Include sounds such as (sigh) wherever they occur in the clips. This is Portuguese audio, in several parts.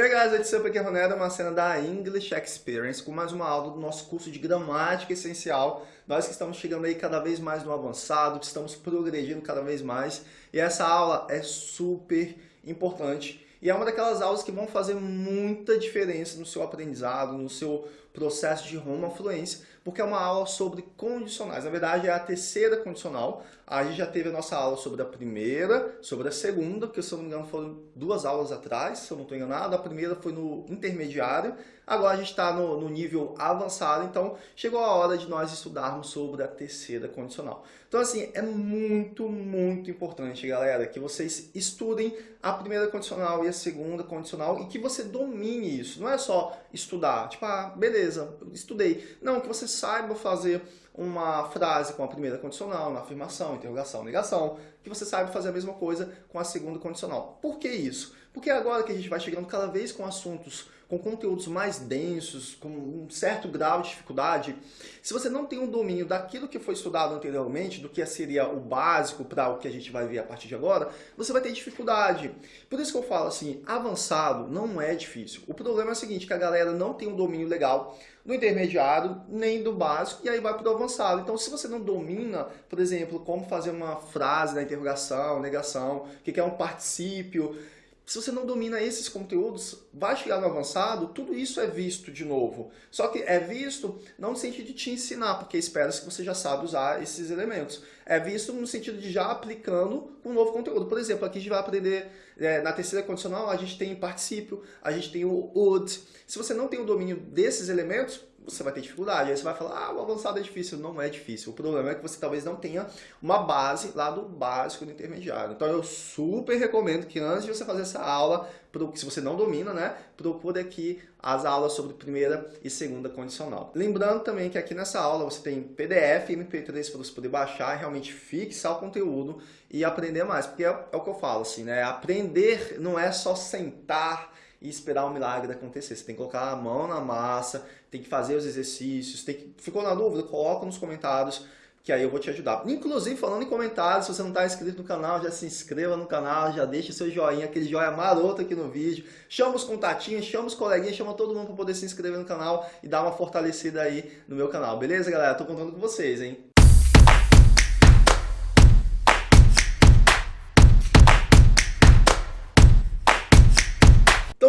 Hey guys, it's Up aqui é uma cena da English Experience com mais uma aula do nosso curso de gramática essencial. Nós que estamos chegando aí cada vez mais no avançado, que estamos progredindo cada vez mais. E essa aula é super importante e é uma daquelas aulas que vão fazer muita diferença no seu aprendizado, no seu processo de rumo à fluência, porque é uma aula sobre condicionais. Na verdade, é a terceira condicional. A gente já teve a nossa aula sobre a primeira, sobre a segunda, que se eu não me engano foram duas aulas atrás, se eu não estou enganado. A primeira foi no intermediário, agora a gente está no, no nível avançado, então chegou a hora de nós estudarmos sobre a terceira condicional. Então assim, é muito, muito importante, galera, que vocês estudem a primeira condicional e a segunda condicional e que você domine isso. Não é só estudar, tipo, ah, beleza, estudei. Não, que você saiba fazer uma frase com a primeira condicional, na afirmação, interrogação, negação, que você saiba fazer a mesma coisa com a segunda condicional. Por que isso? Porque agora que a gente vai chegando cada vez com assuntos com conteúdos mais densos, com um certo grau de dificuldade, se você não tem um domínio daquilo que foi estudado anteriormente, do que seria o básico para o que a gente vai ver a partir de agora, você vai ter dificuldade. Por isso que eu falo assim, avançado não é difícil. O problema é o seguinte, que a galera não tem um domínio legal do intermediário, nem do básico, e aí vai para o avançado. Então, se você não domina, por exemplo, como fazer uma frase na interrogação, negação, o que é um particípio, se você não domina esses conteúdos, vai chegar no avançado, tudo isso é visto de novo. Só que é visto não no sentido de te ensinar, porque espera-se que você já sabe usar esses elementos. É visto no sentido de já aplicando um novo conteúdo. Por exemplo, aqui a gente vai aprender, é, na terceira condicional, a gente tem particípio, a gente tem o would. Se você não tem o domínio desses elementos, você vai ter dificuldade. Aí você vai falar, ah, o avançado é difícil. Não é difícil. O problema é que você talvez não tenha uma base lá do básico do intermediário. Então eu super recomendo que antes de você fazer essa aula, se você não domina, né, procure aqui as aulas sobre primeira e segunda condicional. Lembrando também que aqui nessa aula você tem PDF e MP3 para você poder baixar e realmente fixar o conteúdo e aprender mais. Porque é, é o que eu falo, assim, né? Aprender não é só sentar e esperar o milagre acontecer. Você tem que colocar a mão na massa, tem que fazer os exercícios, tem que... ficou na dúvida? Coloca nos comentários que aí eu vou te ajudar. Inclusive, falando em comentários, se você não está inscrito no canal, já se inscreva no canal, já deixa seu joinha, aquele joinha maroto aqui no vídeo. Chama os contatinhos, chama os coleguinhas, chama todo mundo para poder se inscrever no canal e dar uma fortalecida aí no meu canal. Beleza, galera? Tô contando com vocês, hein?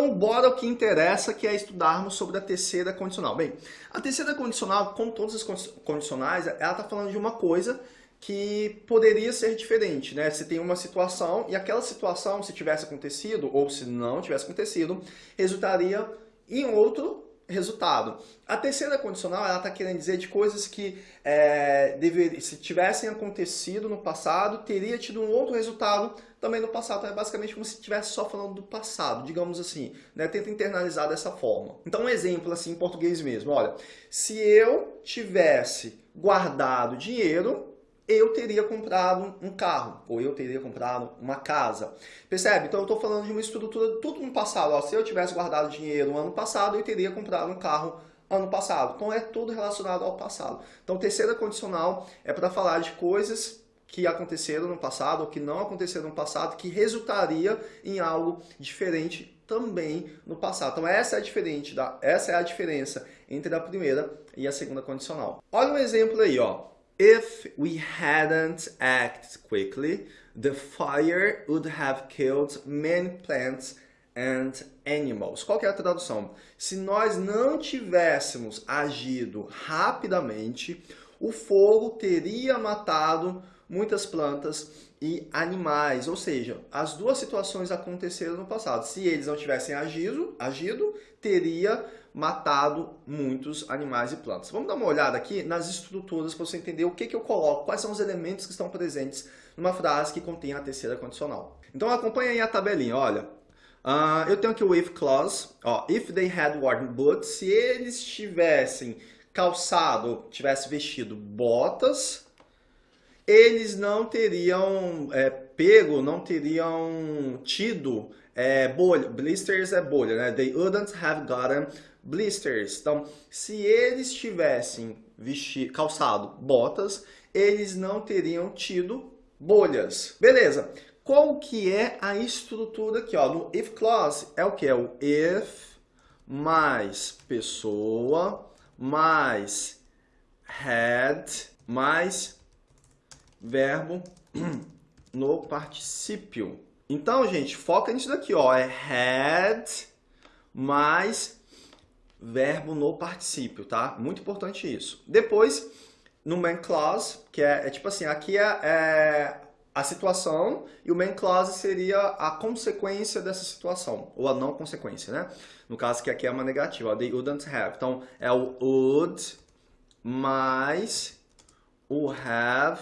Então, bora o que interessa, que é estudarmos sobre a terceira condicional. Bem, a terceira condicional, como todas as condicionais, ela está falando de uma coisa que poderia ser diferente, né? Se tem uma situação e aquela situação, se tivesse acontecido ou se não tivesse acontecido, resultaria em outro resultado. A terceira condicional, ela está querendo dizer de coisas que é, dever, se tivessem acontecido no passado, teria tido um outro resultado também no passado. Então é basicamente como se estivesse só falando do passado, digamos assim. Né? Tenta internalizar dessa forma. Então um exemplo assim em português mesmo. Olha, se eu tivesse guardado dinheiro eu teria comprado um carro, ou eu teria comprado uma casa. Percebe? Então eu estou falando de uma estrutura tudo no passado. Ó, se eu tivesse guardado dinheiro no ano passado, eu teria comprado um carro ano passado. Então é tudo relacionado ao passado. Então terceira condicional é para falar de coisas que aconteceram no passado ou que não aconteceram no passado, que resultaria em algo diferente também no passado. Então essa é diferente da, essa é a diferença entre a primeira e a segunda condicional. Olha um exemplo aí, ó. If we hadn't acted quickly, the fire would have killed many plants and animals. Qual é a tradução? Se nós não tivéssemos agido rapidamente, o fogo teria matado muitas plantas e animais. Ou seja, as duas situações aconteceram no passado. Se eles não tivessem agido, agido teria matado muitos animais e plantas. Vamos dar uma olhada aqui nas estruturas para você entender o que, que eu coloco, quais são os elementos que estão presentes numa frase que contém a terceira condicional. Então acompanha aí a tabelinha, olha. Uh, eu tenho aqui o if clause, ó, if they had worn boots, se eles tivessem calçado, tivessem vestido botas, eles não teriam é, pego, não teriam tido é, bolha. Blisters é bolha, né? They wouldn't have gotten blisters. Então, se eles tivessem vestido, calçado botas, eles não teriam tido bolhas. Beleza. qual que é a estrutura aqui? Ó? No if clause é o que? É o if mais pessoa mais had mais verbo (clears throat) no particípio. Então, gente, foca nisso daqui, ó. É had mais verbo no particípio, tá? Muito importante isso. Depois, no main clause, que é, é tipo assim, aqui é, é a situação e o main clause seria a consequência dessa situação, ou a não consequência, né? No caso que aqui é uma negativa, they wouldn't have. Então, é o would mais o have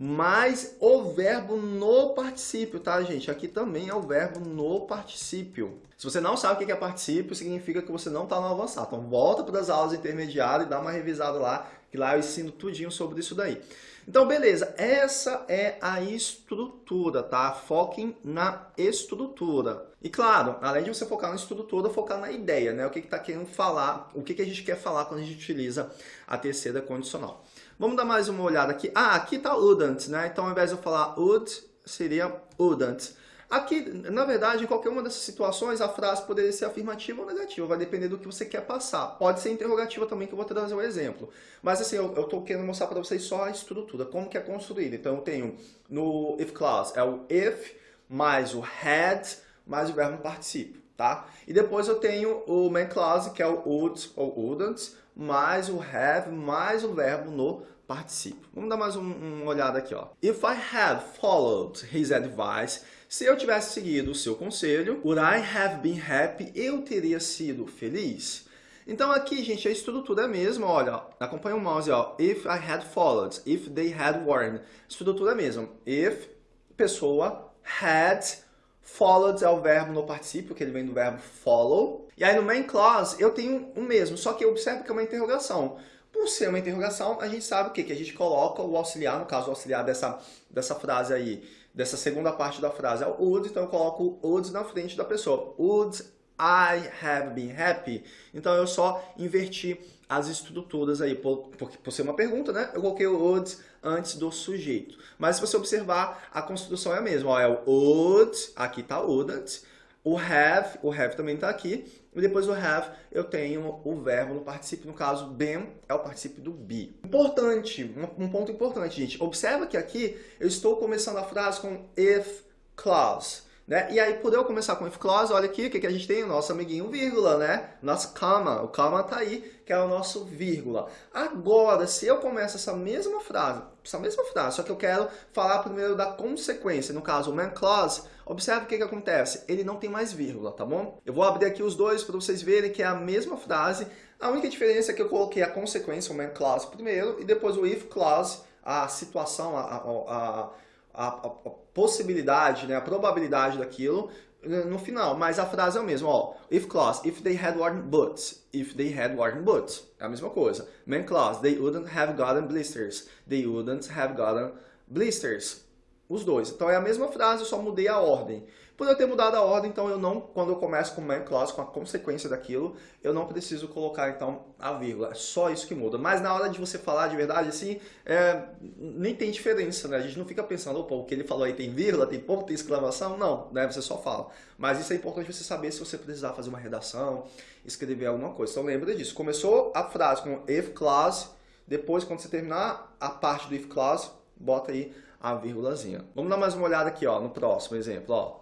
mais o verbo no particípio, tá, gente? Aqui também é o verbo no particípio. Se você não sabe o que é particípio, significa que você não está no avançado. Então, volta para as aulas intermediárias e dá uma revisada lá, que lá eu ensino tudinho sobre isso daí. Então, beleza, essa é a estrutura, tá? Foquem na estrutura. E claro, além de você focar na estrutura, focar na ideia, né? O que está que tá querendo falar, o que, que a gente quer falar quando a gente utiliza a terceira condicional. Vamos dar mais uma olhada aqui. Ah, aqui está wouldn't, né? Então, ao invés de eu falar would, seria wouldn't. Aqui, na verdade, em qualquer uma dessas situações, a frase poderia ser afirmativa ou negativa, vai depender do que você quer passar. Pode ser interrogativa também, que eu vou trazer um exemplo. Mas assim, eu estou querendo mostrar para vocês só a estrutura, como que é construída. Então eu tenho no if clause, é o if mais o had mais o verbo participio, tá? E depois eu tenho o main clause, que é o would ou wouldn't, mais o have mais o verbo no participio. Vamos dar mais um, uma olhada aqui, ó. If I had followed his advice, se eu tivesse seguido o seu conselho, would I have been happy? Eu teria sido feliz? Então aqui, gente, a estrutura é a mesma, olha, acompanha o mouse, ó, if I had followed, if they had warned, estrutura é a mesma, if, pessoa, had, followed é o verbo no particípio, que ele vem do verbo follow, e aí no main clause eu tenho o mesmo, só que observe que é uma interrogação. Por ser uma interrogação, a gente sabe o quê? Que a gente coloca o auxiliar, no caso o auxiliar dessa, dessa frase aí, dessa segunda parte da frase é o would, então eu coloco o would na frente da pessoa. Would I have been happy? Então eu só inverti as estruturas aí, por, por, por ser uma pergunta, né? Eu coloquei o would antes do sujeito. Mas se você observar, a construção é a mesma. Ó, é o would, aqui está o wouldn't, o have, o have também está aqui, e depois do have eu tenho o verbo no particípio, no caso been é o particípio do be. Importante, um, ponto importante, gente. Observa que aqui eu estou começando a frase com if clause. Né? E aí, por eu começar com if clause, olha aqui o que, que a gente tem, o nosso amiguinho vírgula, né? Nosso comma, o comma tá aí, que é o nosso vírgula. Agora, se eu começo essa mesma frase, essa mesma frase, só que eu quero falar primeiro da consequência, no caso, o main clause, observe o que, que acontece, ele não tem mais vírgula, tá bom? Eu vou abrir aqui os dois para vocês verem que é a mesma frase, a única diferença é que eu coloquei a consequência, o main clause primeiro, e depois o if clause, a situação, a, a, a a, possibilidade, né, a probabilidade daquilo no final, mas a frase é a mesma, ó. If clause, if they had worn boots, if they had worn boots, é a mesma coisa. Main clause, they wouldn't have gotten blisters, they wouldn't have gotten blisters. Os dois. Então é a mesma frase, eu só mudei a ordem. Por eu ter mudado a ordem, então eu não, quando eu começo com main clause, com a consequência daquilo, eu não preciso colocar então a vírgula. É só isso que muda. Mas na hora de você falar de verdade, assim, é, nem tem diferença, né? A gente não fica pensando, opa, o que ele falou aí tem vírgula, tem ponto, tem exclamação. Não, né? Você só fala. Mas isso é importante você saber se você precisar fazer uma redação, escrever alguma coisa. Então lembra disso. Começou a frase com if clause, depois quando você terminar a parte do if clause, bota aí a vírgulazinha. Vamos dar mais uma olhada aqui, ó, no próximo exemplo, ó.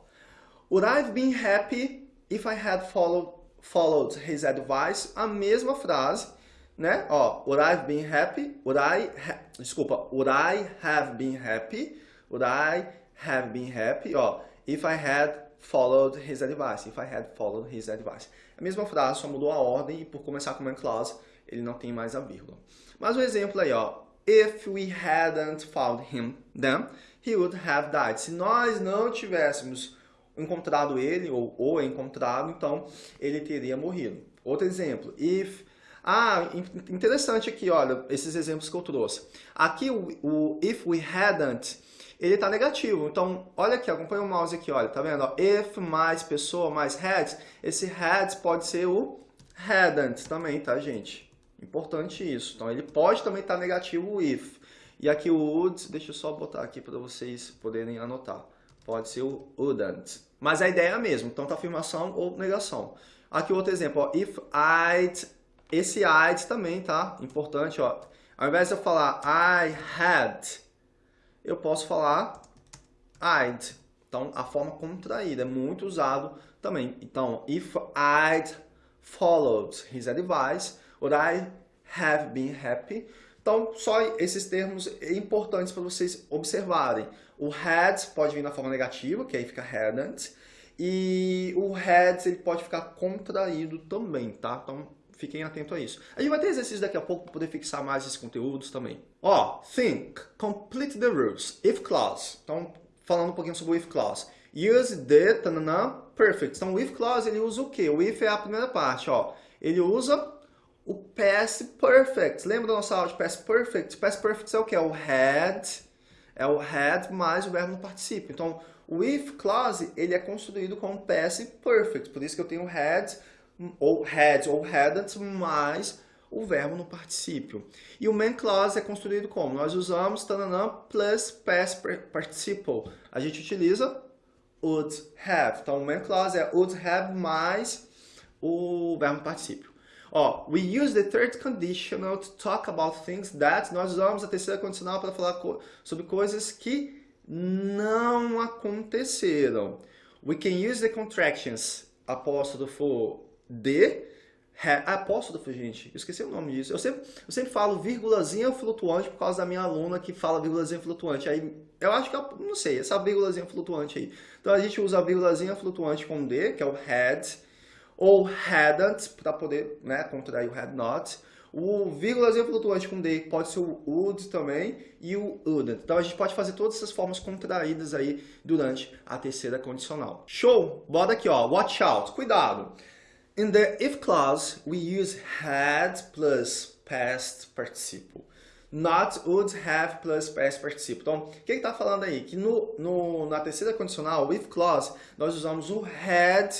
Would I have been happy if I had followed, followed his advice? A mesma frase, né? Ó, would I have been happy? Would I desculpa, would I have been happy? Would I have been happy? Ó, if I had followed his advice. If I had followed his advice. A mesma frase, só mudou a ordem e por começar com uma clause, ele não tem mais a vírgula. Mais um exemplo aí, ó. If we hadn't found him, then he would have died. Se nós não tivéssemos encontrado ele, ou, ou encontrado, então ele teria morrido. Outro exemplo, if... Ah, interessante aqui, olha, esses exemplos que eu trouxe. Aqui o, o if we hadn't, ele está negativo. Então, olha aqui, acompanha o mouse aqui, olha, tá vendo? If mais pessoa mais had, esse had pode ser o hadn't também, tá, gente? Importante isso. Então, ele pode também estar negativo o if. E aqui o would, deixa eu só botar aqui para vocês poderem anotar pode ser o wouldn't. Mas a ideia é a mesma, tanto afirmação ou negação. Aqui outro exemplo, ó, if I'd, esse I'd também, tá? Importante, ó. Ao invés de eu falar I had, eu posso falar I'd. Então, a forma contraída é muito usado também. Então, if I'd followed his advice, would I have been happy? Então, só esses termos importantes para vocês observarem. O had pode vir na forma negativa, que aí fica hadn't. E o had ele pode ficar contraído também, tá? Então, fiquem atentos a isso. A gente vai ter exercício daqui a pouco para poder fixar mais esses conteúdos também. Ó, think, complete the rules, if clause. Então, falando um pouquinho sobre o if clause. Use the, perfect. Então, o if clause, ele usa o quê? O if é a primeira parte, ó. Ele usa o past perfect. Lembra da nossa aula de past perfect? Past perfect é o que? É o had, é o had mais o verbo no participio. Então, o if clause, ele é construído com past perfect. Por isso que eu tenho had, ou had, ou hadn't, mais o verbo no participio. E o main clause é construído como? Nós usamos tananã plus past participle. A gente utiliza would have. Então, o main clause é would have mais o verbo no participio. Ó, we use the third conditional to talk about things that. Nós usamos a terceira condicional para falar co sobre coisas que não aconteceram. We can use the contractions apóstrofo de, apóstrofo, gente, eu esqueci o nome disso. Eu sempre, eu sempre falo vírgulazinha flutuante por causa da minha aluna que fala vírgulazinha flutuante. Aí, eu acho que, eu, não sei, essa vírgulazinha flutuante aí. Então a gente usa a vírgulazinha flutuante com D, que é o had, ou hadn't, para poder né, contrair o had not. O vírgulazinho flutuante com D pode ser o would também e o wouldn't. Então a gente pode fazer todas essas formas contraídas aí durante a terceira condicional. Show! Bota aqui, ó. Watch out. Cuidado. In the if clause, we use had plus past participle. Not would have plus past participle. Então, o que está falando aí? Que no, no, na terceira condicional, if clause, nós usamos o had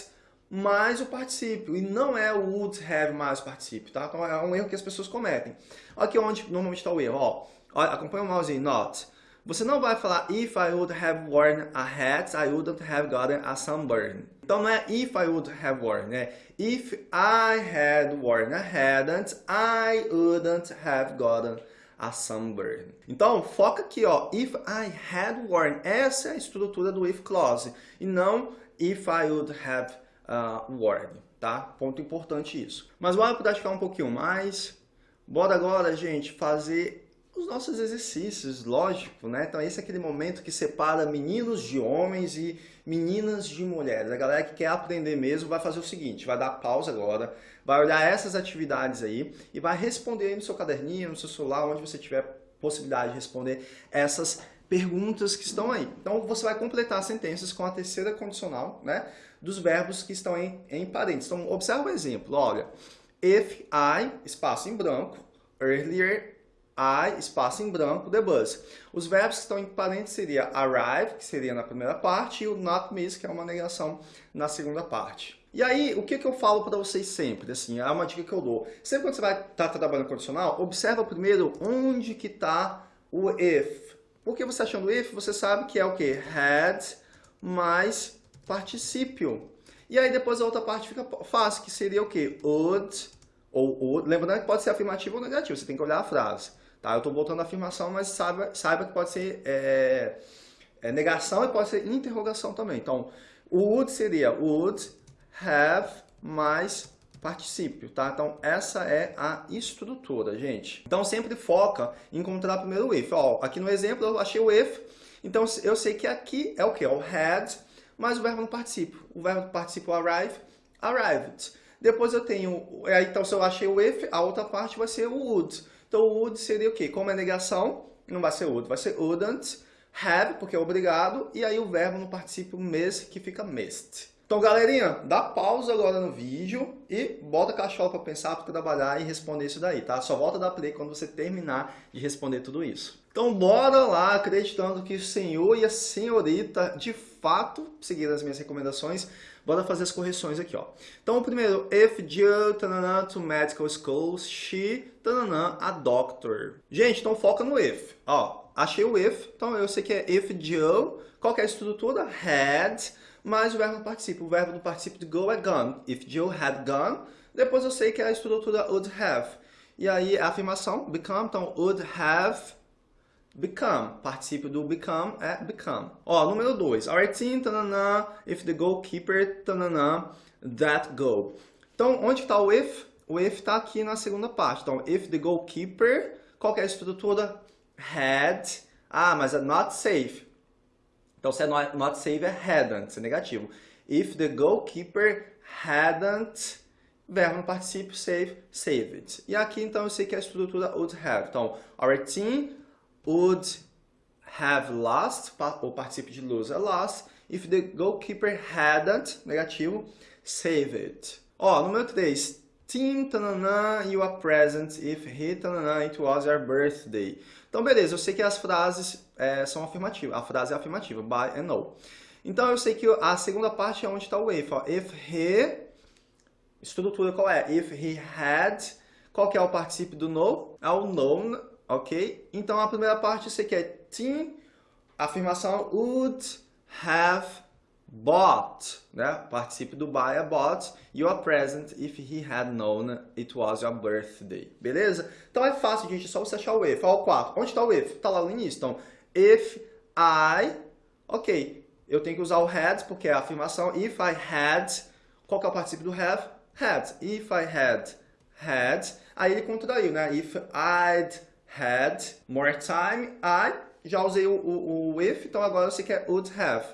mais o particípio, e não é o would have mais o particípio, tá? Então é um erro que as pessoas cometem. Aqui onde normalmente está o erro, ó. Acompanha o mouse aí, not. Você não vai falar if I would have worn a hat, I wouldn't have gotten a sunburn. Então não é if I would have worn, é if I had worn a hadn't, I wouldn't have gotten a sunburn. Então, foca aqui, ó, if I had worn. Essa é a estrutura do if clause, e não if I would have uh, Word, tá? Ponto importante isso. Mas bora praticar um pouquinho mais. Bora agora, gente, fazer os nossos exercícios, lógico, né? Então esse é aquele momento que separa meninos de homens e meninas de mulheres. A galera que quer aprender mesmo vai fazer o seguinte, vai dar pausa agora, vai olhar essas atividades aí e vai responder aí no seu caderninho, no seu celular, onde você tiver possibilidade de responder essas perguntas que estão aí. Então você vai completar as sentenças com a terceira condicional, né? dos verbos que estão em, em parênteses. Então, observa o exemplo. Olha, if I, espaço em branco, earlier I, espaço em branco, the bus. Os verbos que estão em parênteses seria arrive, que seria na primeira parte, e o not miss, que é uma negação na segunda parte. E aí, o que, que eu falo para vocês sempre? Assim, é uma dica que eu dou. Sempre quando você vai estar tá trabalhando condicional, observa primeiro onde que está o if. Porque você achando if, você sabe que é o que? Had mais particípio. E aí depois a outra parte fica fácil, que seria o quê? Would, ou would. Lembrando que pode ser afirmativo ou negativo, você tem que olhar a frase. Tá? Eu estou voltando a afirmação, mas saiba, saiba que pode ser é, é negação e pode ser interrogação também. Então, would seria would have mais particípio, tá? Então, essa é a estrutura, gente. Então, sempre foca em encontrar primeiro o if. Ó, aqui no exemplo, eu achei o if, então eu sei que aqui é o que? É o had mais o verbo no participio. O verbo no participio arrive, arrived. Depois eu tenho, então se eu achei o if, a outra parte vai ser o would. Então o would seria o quê? Como é negação, não vai ser would, vai ser wouldn't, have, porque é obrigado, e aí o verbo no participio miss, que fica missed. Então, galerinha, dá pausa agora no vídeo e bota a cachola para pensar, para trabalhar e responder isso daí, tá? Só volta a dar play quando você terminar de responder tudo isso. Então, bora lá, acreditando que o senhor e a senhorita, de fato, seguiram as minhas recomendações, bora fazer as correções aqui, ó. Então, primeiro, if Jill, tanana, to medical school, she, tanana, a doctor. Gente, então foca no if, ó. achei o if, então eu sei que é if Joe, qual é a estrutura? Had, mais o verbo do participio. O verbo do participio de go é gone. If Joe had gone, depois eu sei que é a estrutura would have. E aí a afirmação, become, então would have become. Participio do become é become. Ó, número 2. Our team, tanana, if the goalkeeper, tanana, that goal. Então, onde está o if? O if está aqui na segunda parte. Então, if the goalkeeper, qual é a estrutura? Had. Ah, mas é not safe. Então, se é not, safe, é hadn't, é negativo. If the goalkeeper hadn't, verbo no participio save, saved. E aqui, então, eu sei que a estrutura would have. Então, our team would have lost, o participio de lose é lost, if the goalkeeper hadn't, negativo, saved. Ó, número 3. Tim, tananã, you are present if he, tananã, it was your birthday. Então, beleza, eu sei que as frases é, são afirmativas. A frase é afirmativa, by and no. Então, eu sei que a segunda parte é onde está o if. Ó. If he, estrutura qual é? If he had, qual que é o participio do no? É o known, ok? Então, a primeira parte eu sei que é Tim, afirmação would have bought, né? Participe do buy é bought. You are present if he had known it was your birthday. Beleza? Então é fácil, gente. É só você achar o if. Olha o 4. Onde está o if? Está lá no início. Então, if I... Ok. Eu tenho que usar o had porque é a afirmação. If I had... Qual que é o participo do have? Had. If I had had... Aí ele contraiu, né? If I'd had more time, I... Já usei o, o, o if, então agora eu sei que é would have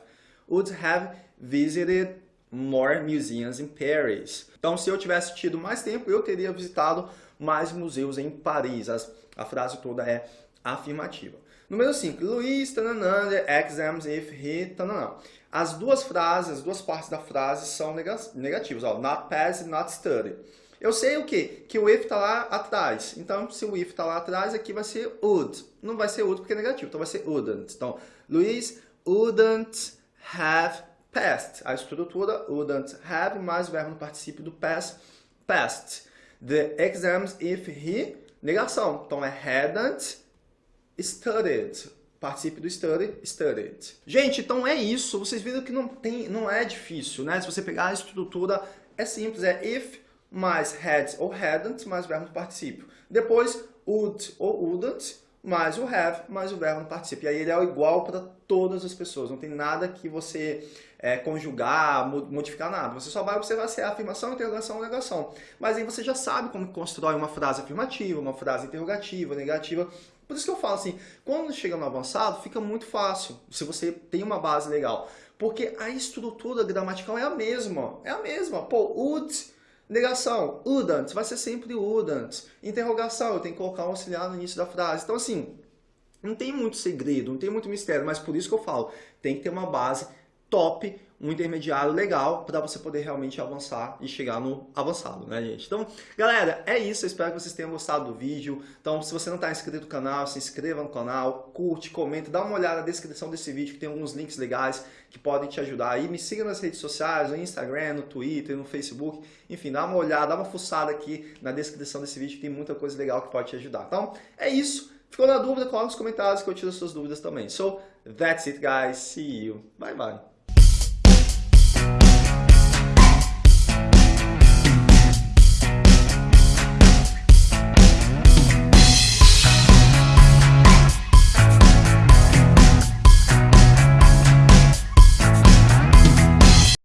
would have visited more museums in Paris. Então, se eu tivesse tido mais tempo, eu teria visitado mais museus em Paris. As, a frase toda é afirmativa. Número 5. Luiz, tananã, exams if he, tananã. As duas frases, as duas partes da frase são negativas. Ó, not pass, not study. Eu sei o quê? Que o if está lá atrás. Então, se o if está lá atrás, aqui vai ser would. Não vai ser would porque é negativo, então vai ser wouldn't. Então, Luiz wouldn't have passed. A estrutura wouldn't have mais o verbo no participio do past, passed. The exams if he, negação. Então é hadn't studied. Participio do study, studied. Gente, então é isso. Vocês viram que não, tem, não é difícil, né? Se você pegar a estrutura, é simples. É if mais had ou hadn't mais verbo participio. Depois, would ou wouldn't mais o have, mais o verbo no participio. E aí ele é igual para todas as pessoas, não tem nada que você é, conjugar, modificar nada. Você só vai observar se é afirmação, interrogação ou negação. Mas aí você já sabe como constrói uma frase afirmativa, uma frase interrogativa, negativa. Por isso que eu falo assim, quando chega no avançado, fica muito fácil, se você tem uma base legal. Porque a estrutura gramatical é a mesma, é a mesma. Pô, would Negação, wouldn't, vai ser sempre wouldn't. Interrogação, eu tenho que colocar um auxiliar no início da frase. Então, assim, não tem muito segredo, não tem muito mistério, mas por isso que eu falo, tem que ter uma base top, um intermediário legal para você poder realmente avançar e chegar no avançado, né, gente? Então, galera, é isso. Eu espero que vocês tenham gostado do vídeo. Então, se você não está inscrito no canal, se inscreva no canal, curte, comenta, dá uma olhada na descrição desse vídeo que tem alguns links legais que podem te ajudar aí. Me siga nas redes sociais, no Instagram, no Twitter, no Facebook. Enfim, dá uma olhada, dá uma fuçada aqui na descrição desse vídeo que tem muita coisa legal que pode te ajudar. Então, é isso. Ficou na dúvida? Coloca nos comentários que eu tiro as suas dúvidas também. So, that's it, guys. See you. Bye, bye.